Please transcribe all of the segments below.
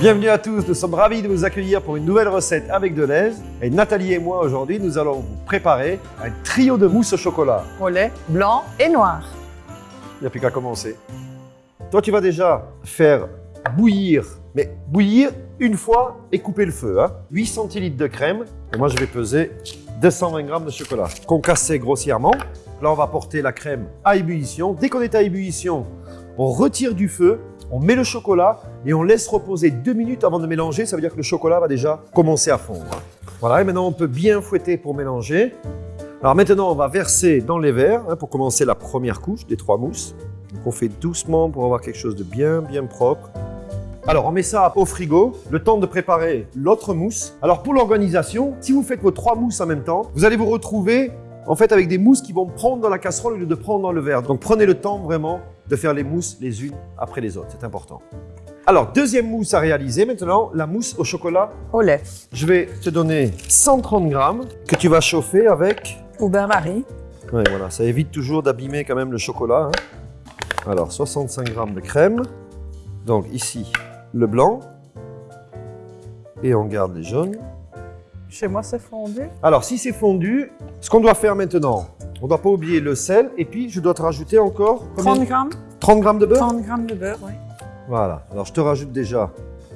Bienvenue à tous, nous sommes ravis de vous accueillir pour une nouvelle recette avec Deleuze. Et Nathalie et moi aujourd'hui, nous allons vous préparer un trio de mousse au chocolat. au lait blanc et noir. Il n'y a plus qu'à commencer. Toi, tu vas déjà faire bouillir, mais bouillir une fois et couper le feu. Hein. 8 centilitres de crème. Et moi, je vais peser 220 grammes de chocolat. Concassé grossièrement. Là, on va porter la crème à ébullition. Dès qu'on est à ébullition, on retire du feu, on met le chocolat et on laisse reposer deux minutes avant de mélanger. Ça veut dire que le chocolat va déjà commencer à fondre. Voilà, et maintenant, on peut bien fouetter pour mélanger. Alors maintenant, on va verser dans les verres hein, pour commencer la première couche des trois mousses. Donc on fait doucement pour avoir quelque chose de bien, bien propre. Alors, on met ça au frigo, le temps de préparer l'autre mousse. Alors, pour l'organisation, si vous faites vos trois mousses en même temps, vous allez vous retrouver en fait avec des mousses qui vont prendre dans la casserole au lieu de prendre dans le verre. Donc, prenez le temps vraiment de faire les mousses les unes après les autres, c'est important. Alors, deuxième mousse à réaliser maintenant, la mousse au chocolat. Au lait Je vais te donner 130 grammes que tu vas chauffer avec... ou bain-marie. Ouais, voilà, ça évite toujours d'abîmer quand même le chocolat. hein. Alors, 65 grammes de crème. Donc ici, le blanc. Et on garde les jaunes. Chez moi, c'est fondu. Alors, si c'est fondu, ce qu'on doit faire maintenant, on ne doit pas oublier le sel. Et puis, je dois te rajouter encore combien 30 grammes 30 grammes de beurre 30 grammes de beurre, oui. Voilà. Alors, je te rajoute déjà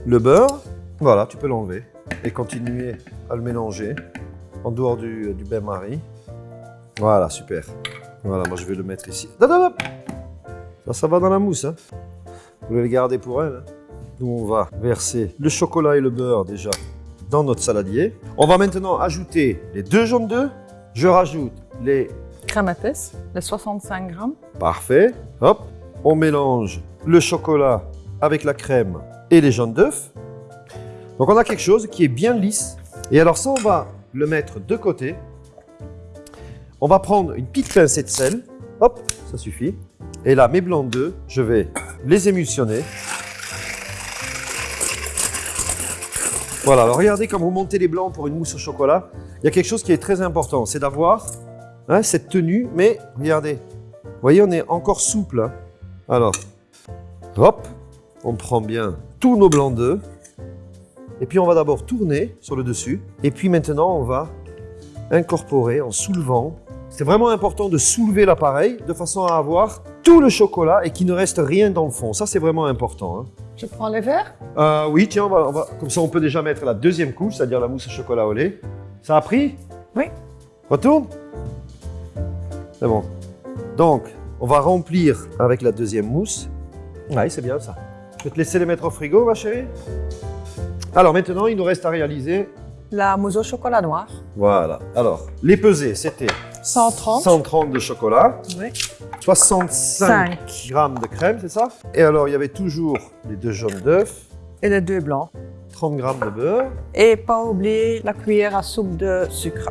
le beurre. Voilà, tu peux l'enlever. Et continuer à le mélanger en dehors du, du bain-marie. Voilà, super. Voilà, moi je vais le mettre ici. Ça, ça va dans la mousse. Hein. Vous voulez le garder pour elle. hein. Nous, on va verser le chocolat et le beurre déjà dans notre saladier. On va maintenant ajouter les deux jaunes d'œufs. Je rajoute les... Épaisse, les 65 grammes. Parfait. Hop. On mélange le chocolat avec la crème et les jaunes d'œufs. Donc, on a quelque chose qui est bien lisse. Et alors, ça, on va le mettre de côté. On va prendre une petite pincée de sel. Hop, ça suffit. Et là, mes blancs d'œufs, je vais les émulsionner. Voilà, alors regardez quand vous montez les blancs pour une mousse au chocolat, il y a quelque chose qui est très important, c'est d'avoir hein, cette tenue, mais regardez, vous voyez, on est encore souple. hein. Alors, hop, on prend bien tous nos blancs d'œufs, et puis on va d'abord tourner sur le dessus, et puis maintenant on va incorporer en soulevant. C'est vraiment important de soulever l'appareil de façon à avoir tout le chocolat et qu'il ne reste rien dans le fond. Ça, c'est vraiment important. hein. Je prends les verres Euh, oui, tiens, on va, on va- comme ça on peut déjà mettre la deuxième couche, c'est-à-dire la mousse au chocolat au lait. Ça a pris? Oui. Retourne C'est bon. Donc, on va remplir avec la deuxième mousse. Oui, c'est bien ça. Je vais te laisser les mettre au frigo, ma chérie. Alors maintenant, il nous reste à réaliser. La mousse au chocolat noir. Voilà. Alors, les pesées, c'était 130. 130 de chocolat, Oui. 65 5. grammes de crème, c'est ça? Et alors, il y avait toujours les deux jaunes d'œufs, Et les deux blancs. 30 grammes de beurre. Et pas oublier la cuillère à soupe de sucre.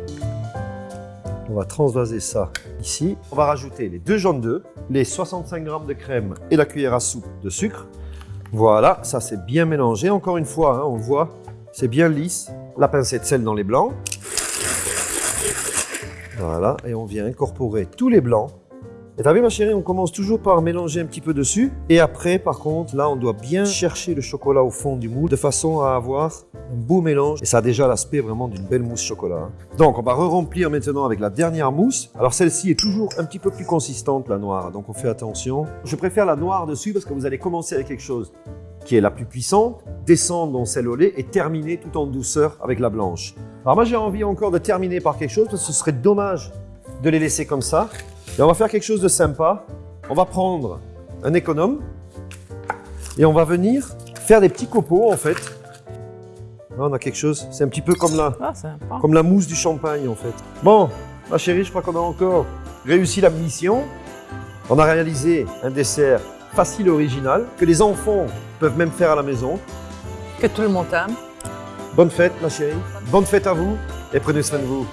On va transvaser ça ici. On va rajouter les deux jaunes d'œufs, les 65 grammes de crème et la cuillère à soupe de sucre. Voilà, ça c'est bien mélangé. Encore une fois, hein, on voit, c'est bien lisse. La pincée de sel dans les blancs. Voilà, et on vient incorporer tous les blancs. Et t'as vu ma chérie, on commence toujours par mélanger un petit peu dessus. Et après, par contre, là, on doit bien chercher le chocolat au fond du moule de façon à avoir un beau mélange. Et ça a déjà l'aspect vraiment d'une belle mousse chocolat. hein. Donc, on va re-remplir maintenant avec la dernière mousse. Alors, celle-ci est toujours un petit peu plus consistante, la noire. Donc, on fait attention. Je préfère la noire dessus parce que vous allez commencer avec quelque chose qui est la plus puissante, descendre dans celle au lait et terminer tout en douceur avec la blanche. Alors moi j'ai envie encore de terminer par quelque chose parce que ce serait dommage de les laisser comme ça. Et on va faire quelque chose de sympa. On va prendre un économe et on va venir faire des petits copeaux en fait. Là, on a quelque chose, c'est un petit peu comme la, Ah, comme la mousse du champagne en fait. Bon, ma chérie, je crois qu'on a encore réussi la mission. On a réalisé un dessert facile et original que les enfants peuvent même faire à la maison. Que tout le monde aime. Bonne fête ma chérie, bonne fête à vous et prenez soin de vous.